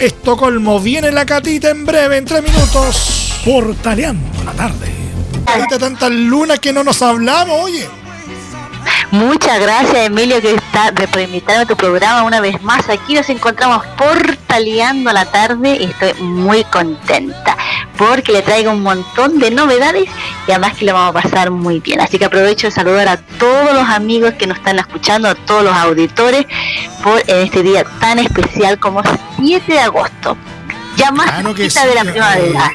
Estocolmo. Viene la catita en breve, en tres minutos. Portaleando la tarde. Catita, tantas lunas que no nos hablamos, oye. Muchas gracias Emilio que está por invitarme a tu programa una vez más. Aquí nos encontramos portaleando la tarde y estoy muy contenta porque le traigo un montón de novedades y además que lo vamos a pasar muy bien. Así que aprovecho de saludar a todos los amigos que nos están escuchando, a todos los auditores por este día tan especial como 7 de agosto. Ya más claro de la primavera.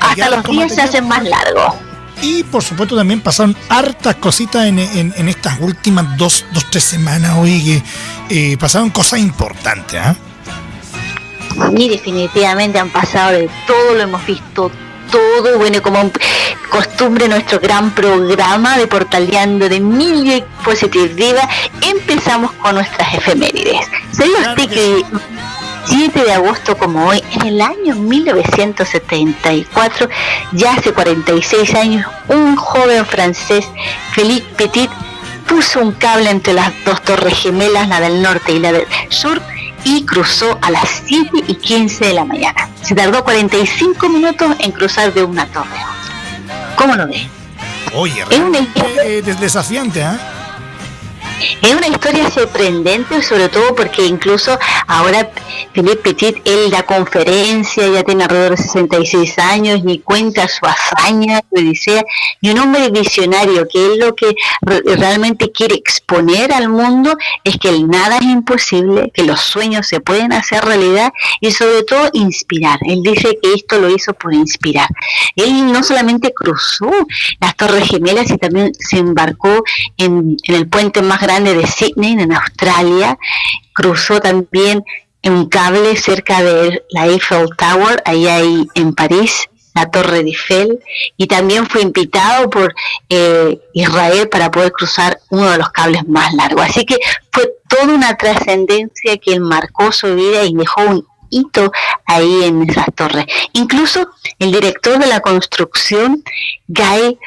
Hasta los días se hacen más largos. Y por supuesto también pasaron hartas cositas en, estas últimas dos, dos, tres semanas, hoy que eh, pasaron cosas importantes. ¿ah? Sí, definitivamente han pasado de todo, lo hemos visto todo, bueno, como costumbre nuestro gran programa de Portaleando de y Positive empezamos con nuestras efemérides. ¿Sabía usted que 7 de agosto como hoy, en el año 1974, ya hace 46 años, un joven francés, Philippe Petit, puso un cable entre las dos torres gemelas, la del norte y la del sur, y cruzó a las 7 y 15 de la mañana. Se tardó 45 minutos en cruzar de una torre ¿Cómo lo ve? Oye, es desafiante, ¿eh? Es una historia sorprendente, sobre todo porque incluso ahora Philippe Petit, él da conferencia, ya tiene alrededor de 66 años, y cuenta su hazaña, su odisea, y un hombre visionario, que es lo que realmente quiere exponer al mundo, es que el nada es imposible, que los sueños se pueden hacer realidad y sobre todo inspirar. Él dice que esto lo hizo por inspirar. Él no solamente cruzó las Torres Gemelas y también se embarcó en, en el puente más grande de Sydney, en Australia. Cruzó también un cable cerca de la Eiffel Tower, allá en París, la Torre de Eiffel, y también fue invitado por eh, Israel para poder cruzar uno de los cables más largos. Así que fue toda una trascendencia que marcó su vida y dejó un hito ahí en esas torres. Incluso el director de la construcción, Guy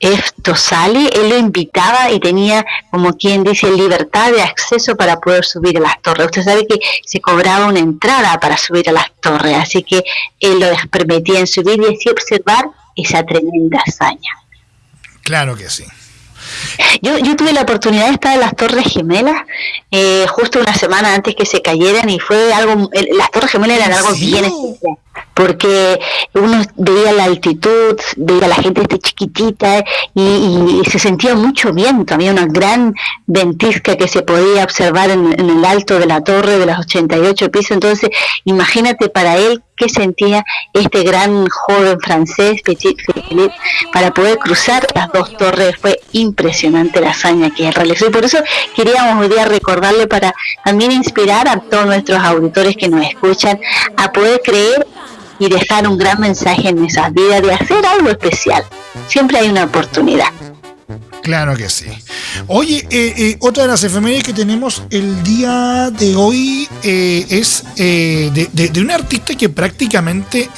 esto sale, él lo invitaba y tenía, como quien dice, libertad de acceso para poder subir a las torres. Usted sabe que se cobraba una entrada para subir a las torres, así que él lo permitía en subir y así observar esa tremenda hazaña. Claro que sí. Yo, yo tuve la oportunidad de estar en las Torres Gemelas eh, justo una semana antes que se cayeran y fue algo, las Torres Gemelas eran algo bien especial porque uno veía la altitud, veía la gente este chiquitita y, se sentía mucho viento, había una gran ventisca que se podía observar en, el alto de la torre de los 88 pisos, entonces imagínate para él qué sentía este gran joven francés, Petit Philippe, para poder cruzar las dos torres, fue impresionante la hazaña que realizó. Y por eso queríamos hoy día recordarle para también inspirar a todos nuestros auditores que nos escuchan a poder creer y dejar un gran mensaje en esas vidas de hacer algo especial. Siempre hay una oportunidad. Claro que sí. Oye, eh, eh, otra de las efemérides que tenemos el día de hoy eh, es de, de, un artista que prácticamente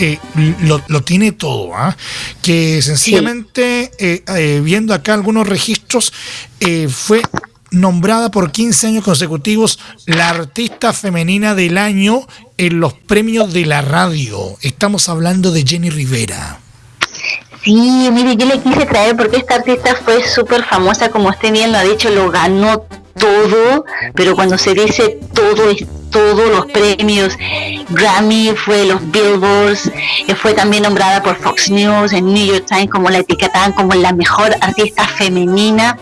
lo, tiene todo, ¿ah? que sencillamente, viendo acá algunos registros, fue nombrada por 15 años consecutivos la artista femenina del año en los premios de la radio. Estamos hablando de Jenny Rivera. Sí, mire, yo le quise traer porque esta artista fue súper famosa, como usted bien lo ha dicho, lo ganó todo, pero cuando se dice todo es todos los premios Grammy, fue los Billboards, eh, fue también nombrada por Fox News, en New York Times como la etiquetaban como la mejor artista femenina.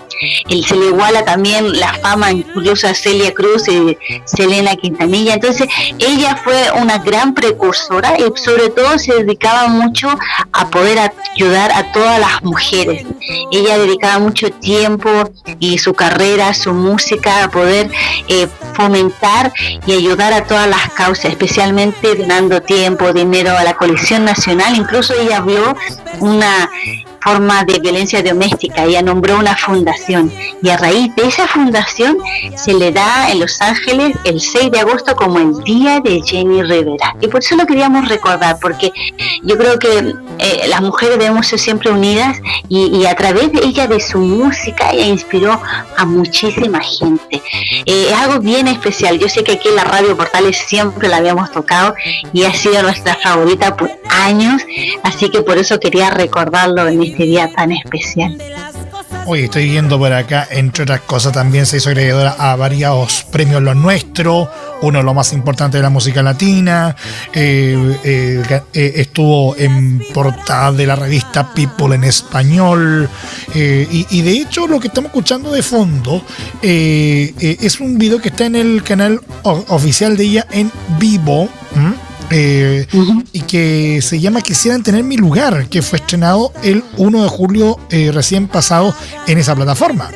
Se le iguala también la fama incluso a Celia Cruz y Selena Quintanilla. Entonces ella fue una gran precursora y sobre todo se dedicaba mucho a poder ayudar a todas las mujeres. Ella dedicaba mucho tiempo y su carrera, su música a poder eh, fomentar y ayudar a todas las causas, especialmente donando tiempo, dinero a la coalición nacional. Incluso ella vio una forma de violencia doméstica. Ella nombró una fundación y a raíz de esa fundación se le da en Los Ángeles el 6 de agosto como el Día de Jenny Rivera. Y por eso lo queríamos recordar, porque yo creo que eh, las mujeres debemos ser siempre unidas y, a través de ella, de su música, ella inspiró a muchísima gente. Eh, es algo bien especial. Yo sé que aquí en la radio Portales siempre la habíamos tocado y ha sido nuestra favorita por años, así que por eso quería recordarlo en este día tan especial. Hoy estoy viendo por acá, entre otras cosas, también se hizo agregadora a varios premios Lo Nuestro, uno de los más importantes de la música latina, eh, eh, eh, estuvo en portada de la revista People en español, y, de hecho lo que estamos escuchando de fondo es un video que está en el canal oficial de ella en vivo. Eh, y que se llama Quisieran tener mi lugar, que fue estrenado el 1 de julio eh, recién pasado en esa plataforma.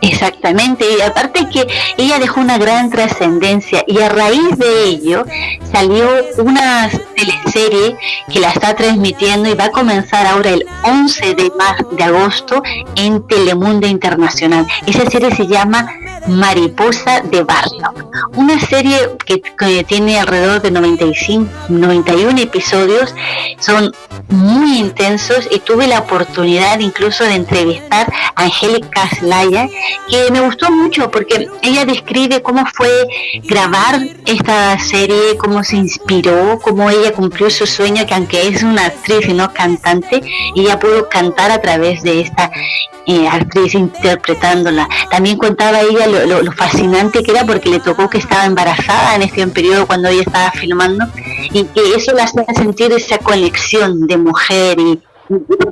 Exactamente, y aparte que ella dejó una gran trascendencia y a raíz de ello salió una teleserie que la está transmitiendo y va a comenzar ahora el 11 de, de agosto en Telemundo Internacional. Esa serie se llama Mariposa de Barrio, una serie que, tiene alrededor de 95, 91 episodios, son muy intensos y tuve la oportunidad incluso de entrevistar a Angélica Slaya, que me gustó mucho porque ella describe cómo fue grabar esta serie, cómo se inspiró, cómo ella cumplió su sueño, que aunque es una actriz y no cantante, ella pudo cantar a través de esta eh, actriz interpretándola. También contaba ella lo, fascinante que era porque le tocó que estaba embarazada en este periodo cuando ella estaba filmando y que eso la hacía sentir esa conexión de mujer y,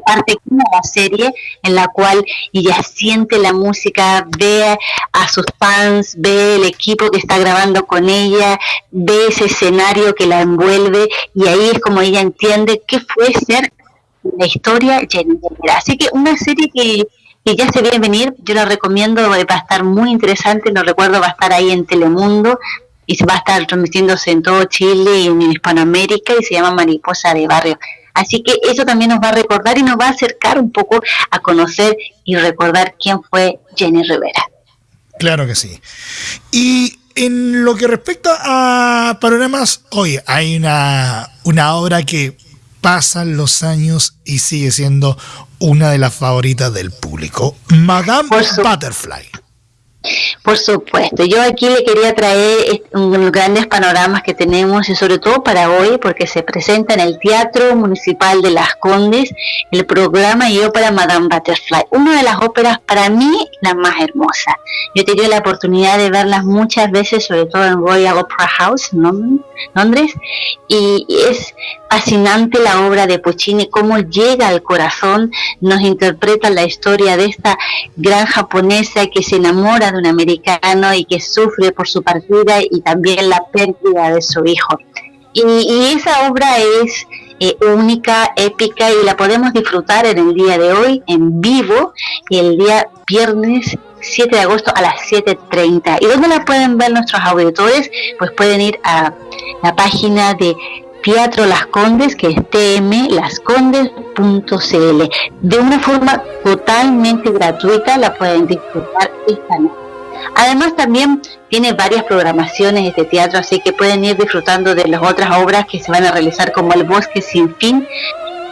parte de la serie en la cual ella siente la música, ve a sus fans, ve el equipo que está grabando con ella, ve ese escenario que la envuelve y ahí es como ella entiende qué fue ser la historia Así que una serie que y ya se a venir, yo la recomiendo, va a estar muy interesante, no recuerdo, va a estar ahí en Telemundo y va a estar transmitiéndose en todo Chile y en Hispanoamérica y se llama Mariposa de Barrio. Así que eso también nos va a recordar y nos va a acercar un poco a conocer y recordar quién fue Jenny Rivera. Claro que sí. Y en lo que respecta a panoramas, hoy hay una, una obra que pasan los años y sigue siendo una de las favoritas del público, Madame Butterfly. Por supuesto, yo aquí le quería traer los grandes panoramas que tenemos y sobre todo para hoy porque se presenta en el Teatro Municipal de Las Condes el programa y ópera Madame Butterfly, una de las óperas para mí la más hermosa. Yo he tenido la oportunidad de verlas muchas veces, sobre todo en Royal Opera House, en Londres, y es fascinante la obra de Puccini, cómo llega al corazón, nos interpreta la historia de esta gran japonesa que se enamora de un americano y que sufre por su partida y también la pérdida de su hijo. Y, esa obra es eh, única, épica y la podemos disfrutar en el día de hoy en vivo el día viernes 7 de agosto a las 7.30. ¿Y dónde la pueden ver nuestros auditores? Pues pueden ir a la página de Teatro Las Condes, que es tmlascondes.cl. De una forma totalmente gratuita la pueden disfrutar esta noche. Además también tiene varias programaciones este teatro, así que pueden ir disfrutando de las otras obras que se van a realizar como El Bosque Sin Fin,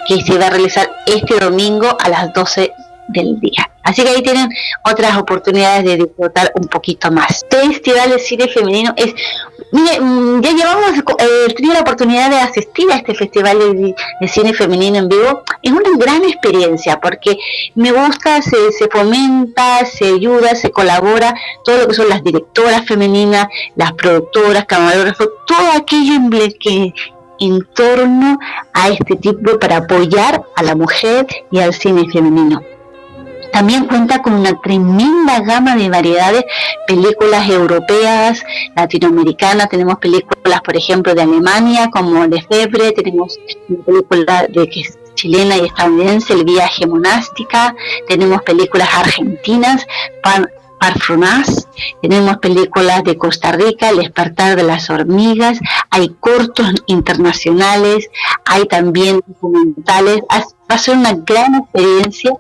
que se va a realizar este domingo a las 12 del día. Así que ahí tienen otras oportunidades de disfrutar un poquito más. Este festival de cine femenino es, ya llevamos, eh, tenido la oportunidad de asistir a este festival de, cine femenino en vivo. Es una gran experiencia porque me gusta, se, se fomenta, se ayuda, se colabora, todo lo que son las directoras femeninas, las productoras, camarógrafos, todo aquello que en torno a este tipo para apoyar a la mujer y al cine femenino. También cuenta con una tremenda gama de variedades, películas europeas, latinoamericanas, tenemos películas, por ejemplo, de Alemania, como Lefebvre, tenemos películas de que es chilena y estadounidense, El viaje monástica, tenemos películas argentinas, Pan, tenemos películas de Costa Rica, El despertar de las hormigas, hay cortos internacionales, hay también documentales, Va a ser una gran experiencia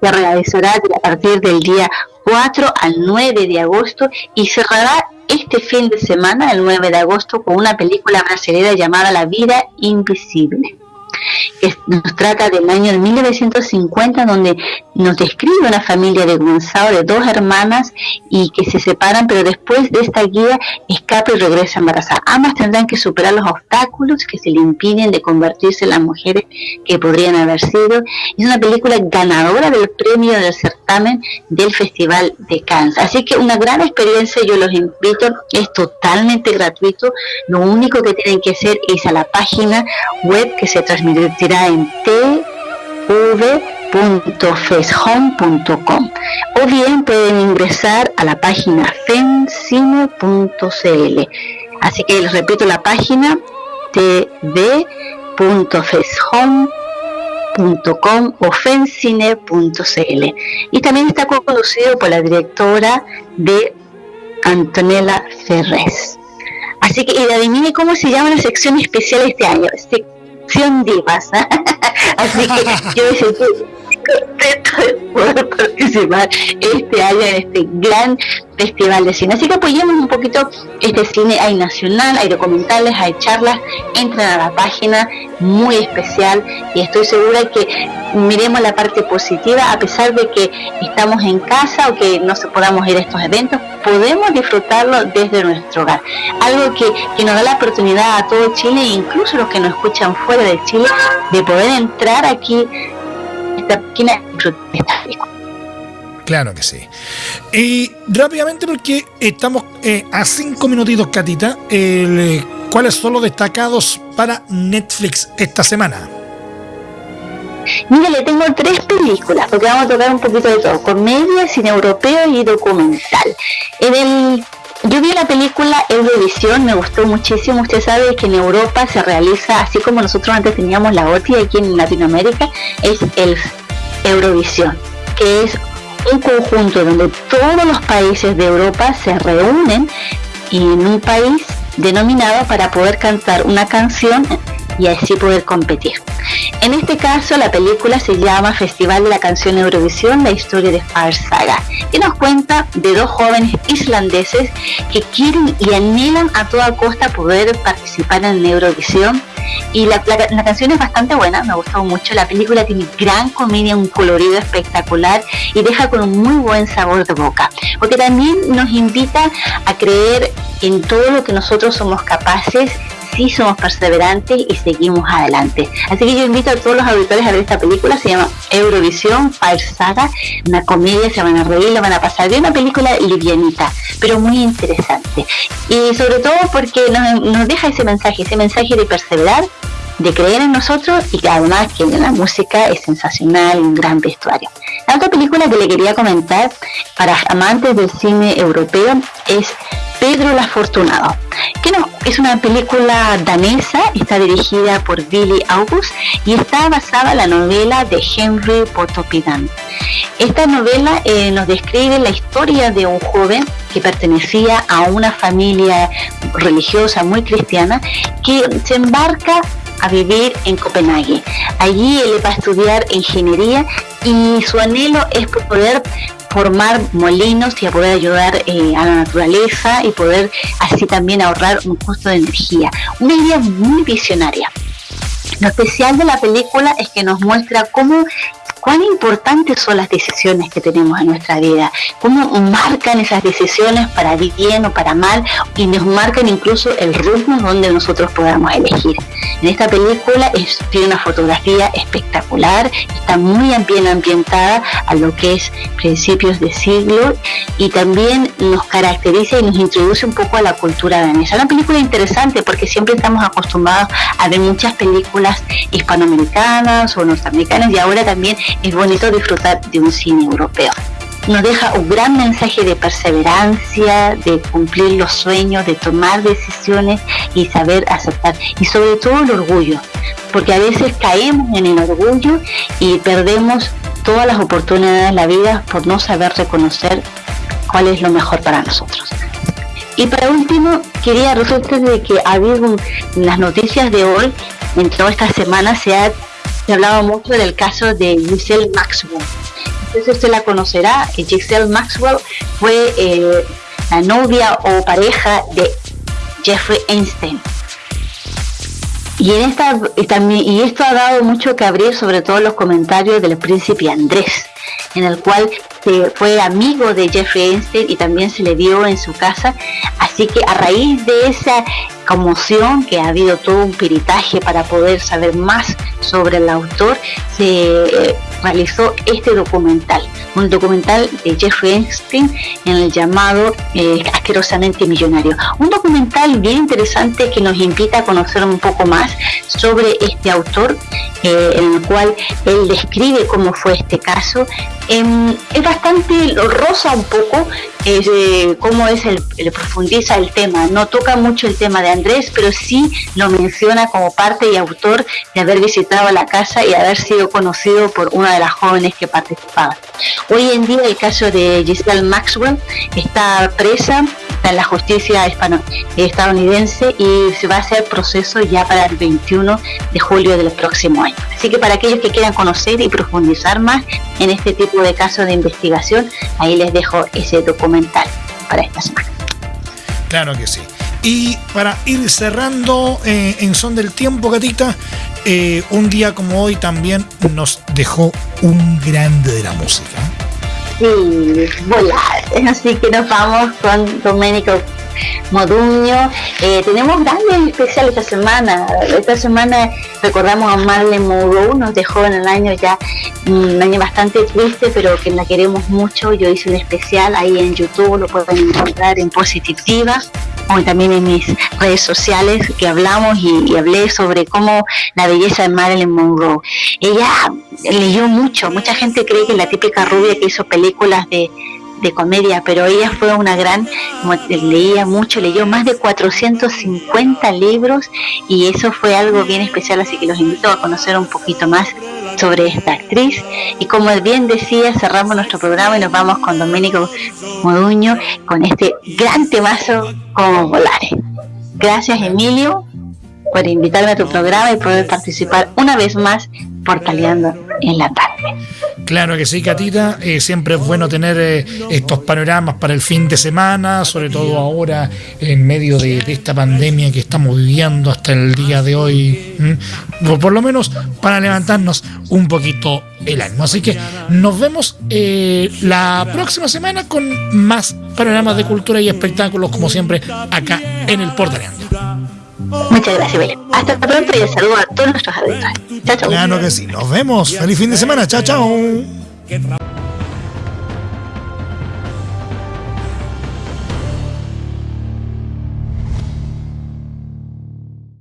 que realizará a partir del día 4 al 9 de agosto y cerrará este fin de semana, el 9 de agosto, con una película brasileña llamada La vida invisible que nos trata del año de 1950, donde nos describe una familia de Gonzalo de dos hermanas y que se separan, pero después de esta guía escapa y regresa embarazada. Ambas tendrán que superar los obstáculos que se le impiden de convertirse en las mujeres que podrían haber sido. Es una película ganadora del premio del certamen del Festival de Cannes. Así que una gran experiencia, yo los invito, es totalmente gratuito. Lo único que tienen que hacer es a la página web que se transmitirá en tv.feshome.com o bien pueden ingresar a la página fencine.cl. Así que les repito la página tv.feshome.com o fencine.cl y también está conducido por la directora de Antonella Ferrez. Así que, y adivine cómo se llama la sección especial este año. Divas. Así que yo decía, contento de poder participar este año en este gran festival de cine. Así que apoyemos un poquito este cine. Hay nacional, hay documentales, hay charlas. Entren a la página, muy especial. Y estoy segura que miremos la parte positiva, a pesar de que estamos en casa o que no se podamos ir a estos eventos, podemos disfrutarlo desde nuestro hogar. Algo que, que nos da la oportunidad a todo Chile, e incluso los que nos escuchan fuera de Chile, de poder entrar aquí Claro que sí. Y rápidamente, porque estamos eh, a cinco minutitos, Catita, eh, ¿cuáles son los destacados para Netflix esta semana? Mira, le tengo tres películas, porque vamos a tocar un poquito de todo, comedia, cine europeo y documental. En el yo vi la película Eurovisión, me gustó muchísimo. Usted sabe que en Europa se realiza, así como nosotros antes teníamos la OTI aquí en Latinoamérica, es el Eurovisión, que es un conjunto donde todos los países de Europa se reúnen en un país denominado para poder cantar una canción y así poder competir. En este caso, la película se llama Festival de la Canción Eurovisión, la historia de Far Saga, que nos cuenta de dos jóvenes islandeses que quieren y anhelan a toda costa poder participar en Eurovisión. Y la, la, canción es bastante buena, me gustado mucho. La película tiene gran comedia, un colorido espectacular y deja con un muy buen sabor de boca. Porque también nos invita a creer en todo lo que nosotros somos capaces sí somos perseverantes y seguimos adelante. Así que yo invito a todos los auditores a ver esta película, se llama Eurovisión Fire una comedia, se van a reír, lo van a pasar bien, una película livianita, pero muy interesante. Y sobre todo porque nos, nos deja ese mensaje, ese mensaje de perseverar, de creer en nosotros y que además que la música es sensacional, un gran vestuario. La otra película que le quería comentar para amantes del cine europeo es Pedro el Afortunado, que no, es una película danesa, está dirigida por Billy August y está basada en la novela de Henry Potopidan. Esta novela eh, nos describe la historia de un joven que pertenecía a una familia religiosa muy cristiana que se embarca a vivir en Copenhague. Allí él va a estudiar ingeniería y su anhelo es poder formar molinos y a poder ayudar eh, a la naturaleza y poder así también ahorrar un costo de energía. Una idea muy visionaria. Lo especial de la película es que nos muestra cómo cuán importantes son las decisiones que tenemos en nuestra vida, cómo marcan esas decisiones para bien o para mal y nos marcan incluso el ritmo donde nosotros podamos elegir. En esta película es, tiene una fotografía espectacular, está muy bien ambientada a lo que es principios de siglo y también nos caracteriza y nos introduce un poco a la cultura danesa. Una película interesante porque siempre estamos acostumbrados a ver muchas películas hispanoamericanas o norteamericanas y ahora también es bonito disfrutar de un cine europeo. Nos deja un gran mensaje de perseverancia, de cumplir los sueños, de tomar decisiones y saber aceptar. Y sobre todo el orgullo, porque a veces caemos en el orgullo y perdemos todas las oportunidades de la vida por no saber reconocer cuál es lo mejor para nosotros. Y para último, quería resaltar de que ha habido las noticias de hoy, en toda esta semana se ha se hablaba mucho del caso de Giselle Maxwell. Entonces usted la conocerá, Giselle Maxwell fue eh, la novia o pareja de Jeffrey Einstein. Y, en esta, y esto ha dado mucho que abrir, sobre todo los comentarios del príncipe Andrés, en el cual se fue amigo de Jeffrey Einstein y también se le vio en su casa. Así que a raíz de esa conmoción, que ha habido todo un peritaje para poder saber más sobre el autor, se eh, realizó este documental, un documental de Jeffrey Einstein en el llamado eh, Asquerosamente Millonario. Un documental bien interesante que nos invita a conocer un poco más sobre este autor, eh, en el cual él describe cómo fue este caso. Em, es bastante rosa un poco, eh, cómo es el, profundiza el tema. No toca mucho el tema de Andrés, pero sí lo menciona como parte y autor de haber visitado la casa y haber sido conocido por una de las jóvenes que participaban. Hoy en día el caso de Giselle Maxwell está presa en la justicia estadounidense y se va a hacer proceso ya para el 21 de julio del próximo año. Así que para aquellos que quieran conocer y profundizar más en este tipo de casos de investigación, ahí les dejo ese documental para esta semana. Claro que sí. Y para ir cerrando eh, en son del tiempo, gatita, eh, un día como hoy también nos dejó un grande de la música. Sí, volar. Así que nos vamos con Domenico Moduño. Eh, tenemos grandes especiales esta semana. Esta semana recordamos a Marlene Monroe, nos dejó en el año ya un año bastante triste, pero que la queremos mucho. Yo hice un especial ahí en YouTube, lo pueden encontrar en Positiva o también en mis redes sociales que hablamos y, hablé sobre cómo la belleza de Marilyn Monroe. Ella leyó mucho, mucha gente cree que la típica rubia que hizo películas de de comedia, pero ella fue una gran, leía mucho, leyó más de 450 libros y eso fue algo bien especial, así que los invito a conocer un poquito más sobre esta actriz. Y como bien decía, cerramos nuestro programa y nos vamos con Domenico Moduño con este gran temazo como Volares. Gracias Emilio por invitarme a tu programa y poder participar una vez más portaleando en la tarde. Claro que sí, Catita. Eh, siempre es bueno tener eh, estos panoramas para el fin de semana, sobre todo ahora en medio de, esta pandemia que estamos viviendo hasta el día de hoy. Por, lo menos para levantarnos un poquito el ánimo. Así que nos vemos eh, la próxima semana con más panoramas de cultura y espectáculos, como siempre, acá en el Portaleando. Muchas gracias, Belén. Hasta pronto y saludo a todos nuestros auditores. Chao, chao. Claro que sí. Nos vemos. Feliz fin de semana. Chao, chao.